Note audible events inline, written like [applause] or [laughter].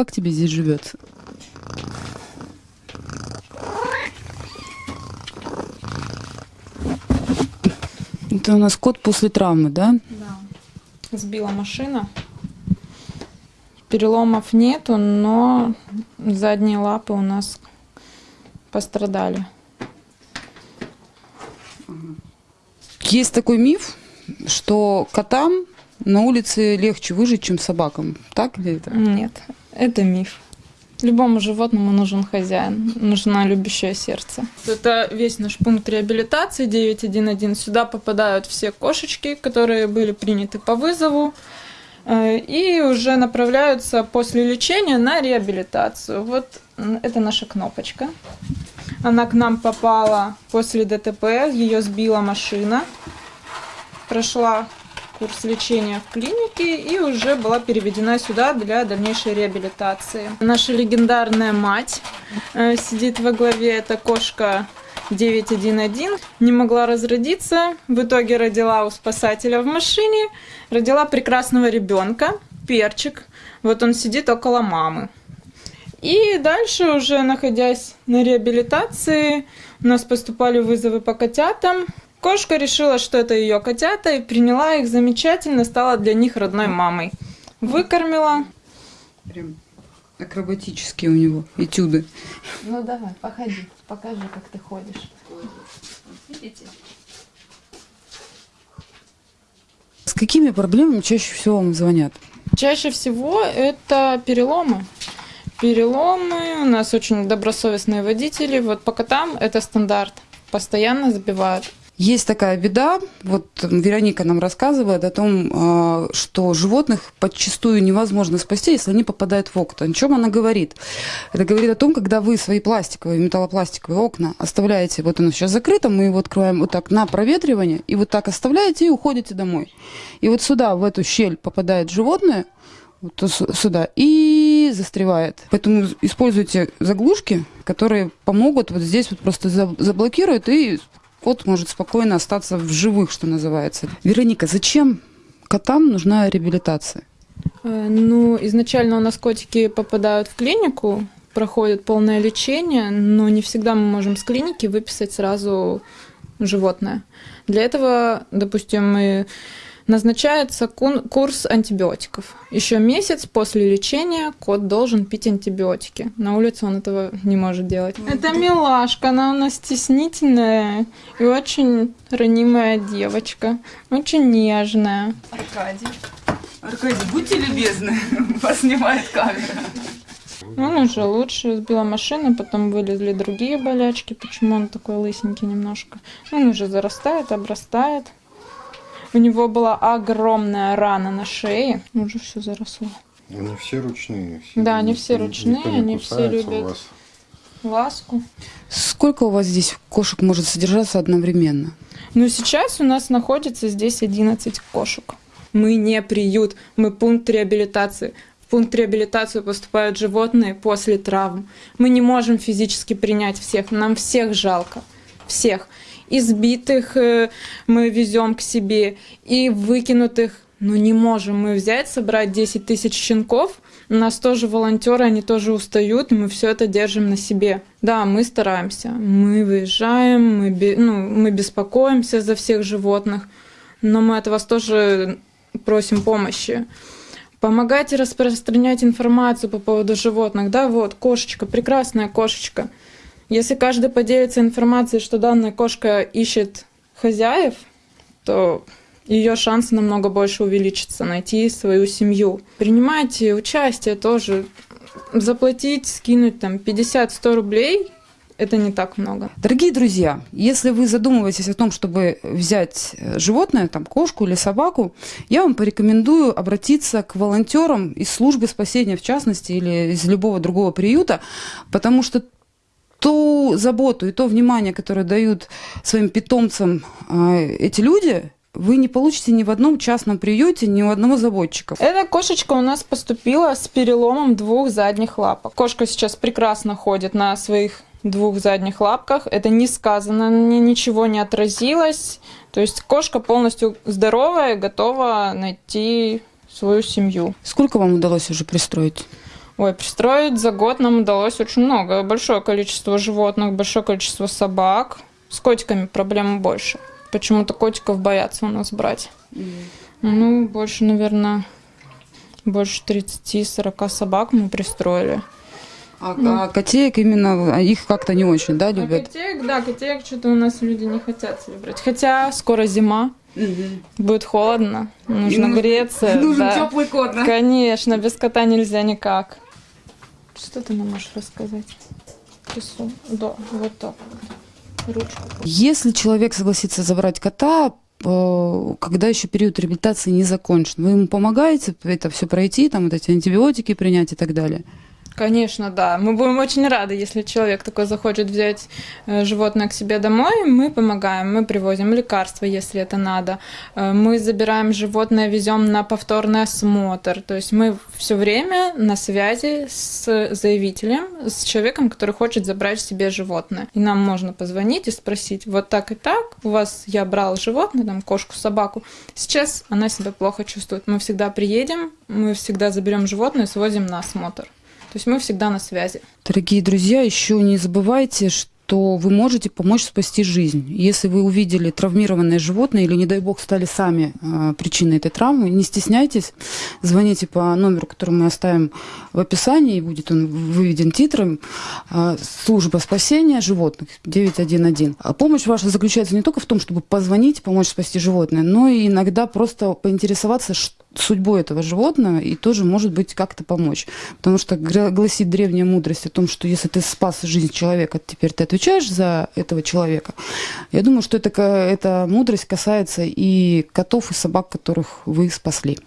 Как тебе здесь живется? Это у нас кот после травмы, да? Да. Сбила машина. Переломов нету, но задние лапы у нас пострадали. Есть такой миф, что котам на улице легче выжить, чем собакам. Так ли это? Нет, это миф. Любому животному нужен хозяин, нужно любящее сердце. Это весь наш пункт реабилитации 911. Сюда попадают все кошечки, которые были приняты по вызову э, и уже направляются после лечения на реабилитацию. Вот это наша кнопочка. Она к нам попала после ДТП, ее сбила машина, прошла курс лечения в клинике и уже была переведена сюда для дальнейшей реабилитации. Наша легендарная мать э, сидит во главе, это кошка 911, не могла разродиться, в итоге родила у спасателя в машине, родила прекрасного ребенка, перчик, вот он сидит около мамы. И дальше уже находясь на реабилитации, у нас поступали вызовы по котятам, Кошка решила, что это ее котята, и приняла их замечательно, стала для них родной мамой. Выкормила. Прям акробатические у него этюды. Ну давай, походи, покажи, как ты ходишь. Видите? С какими проблемами чаще всего вам звонят? Чаще всего это переломы. Переломы, у нас очень добросовестные водители. Вот по котам это стандарт. Постоянно забивают. Есть такая беда, вот Вероника нам рассказывает о том, а, что животных подчастую невозможно спасти, если они попадают в окна. О чем она говорит? Это говорит о том, когда вы свои пластиковые, металлопластиковые окна оставляете, вот оно сейчас закрыто, мы его открываем вот так на проветривание, и вот так оставляете и уходите домой. И вот сюда, в эту щель попадает животное, вот сюда, и застревает. Поэтому используйте заглушки, которые помогут вот здесь вот просто заблокируют и кот может спокойно остаться в живых, что называется. Вероника, зачем котам нужна реабилитация? Э, ну, изначально у нас котики попадают в клинику, проходят полное лечение, но не всегда мы можем с клиники выписать сразу животное. Для этого, допустим, мы назначается курс антибиотиков. Еще месяц после лечения кот должен пить антибиотики. На улице он этого не может делать. Это милашка, она у нас стеснительная и очень ранимая девочка, очень нежная. Аркадий. Аркадий, будьте любезны, [laughs] вас снимает камера. Он уже лучше сбила машину, потом вылезли другие болячки. Почему он такой лысенький немножко? Он уже зарастает, обрастает. У него была огромная рана на шее. Уже все заросло. Они все ручные. Все, да, они все ручные, они все любят вас. ласку. Сколько у вас здесь кошек может содержаться одновременно? Ну, сейчас у нас находится здесь 11 кошек. Мы не приют, мы пункт реабилитации. В пункт реабилитации поступают животные после травм. Мы не можем физически принять всех, нам всех жалко. Всех избитых э, мы везем к себе, и выкинутых. Но не можем мы взять, собрать 10 тысяч щенков. У нас тоже волонтеры, они тоже устают, мы все это держим на себе. Да, мы стараемся. Мы выезжаем, мы, ну, мы беспокоимся за всех животных, но мы от вас тоже просим помощи. Помогайте распространять информацию по поводу животных. Да, вот, кошечка, прекрасная кошечка. Если каждый поделится информацией, что данная кошка ищет хозяев, то ее шансы намного больше увеличатся найти свою семью. Принимайте участие тоже. Заплатить, скинуть там 50-100 рублей это не так много. Дорогие друзья, если вы задумываетесь о том, чтобы взять животное, там кошку или собаку, я вам порекомендую обратиться к волонтерам из службы спасения, в частности, или из любого другого приюта, потому что ту заботу и то внимание, которое дают своим питомцам э, эти люди, вы не получите ни в одном частном приюте, ни у одного заботчика. Эта кошечка у нас поступила с переломом двух задних лапок. Кошка сейчас прекрасно ходит на своих двух задних лапках. Это не сказано, ничего не отразилось. То есть кошка полностью здоровая, готова найти свою семью. Сколько вам удалось уже пристроить? Ой, пристроить за год нам удалось очень много. Большое количество животных, большое количество собак. С котиками проблем больше. Почему-то котиков боятся у нас брать. Ну, больше, наверное, больше 30-40 собак мы пристроили. А, а котеек именно, а их как-то не очень, да, А любят? котеек, да, котеек что-то у нас люди не хотят себе брать. Хотя скоро зима, будет холодно, нужно нужен- греться. [laughs] Нужен да. теплый кот, да? Конечно, без кота нельзя никак. Что ты нам можешь рассказать? Рису. Да, вот так. Ручку. Если человек согласится забрать кота, э, когда еще период реабилитации не закончен, вы ему помогаете это все пройти, там вот эти антибиотики принять и так далее? Конечно, да. Мы будем очень рады, если человек такой захочет взять э, животное к себе домой. Мы помогаем, мы привозим лекарства, если это надо. Э, Мы забираем животное, везем на повторный осмотр. То есть мы все время на связи с заявителем, с человеком, который хочет забрать себе животное. И нам можно позвонить и спросить, вот так и так, у вас я брал животное, там кошку, собаку, сейчас она себя плохо чувствует. Мы всегда приедем, мы всегда заберем животное и свозим на осмотр. То есть мы всегда на связи. Дорогие друзья, еще не забывайте, что вы можете помочь спасти жизнь. Если вы увидели травмированное животное или, не дай бог, стали сами э, причиной этой травмы, не стесняйтесь, звоните по номеру, который мы оставим в описании, и будет он выведен титром. Э, Служба спасения животных 911. А помощь ваша заключается не только в том, чтобы позвонить, помочь спасти животное, но и иногда просто поинтересоваться, ш- судьбой этого животного и тоже, может быть, как-то помочь. Потому что гласит древняя мудрость о том, что если ты спас жизнь человека, теперь ты отвечаешь за этого человека. Я думаю, что это, эта мудрость касается и котов, и собак, которых вы спасли.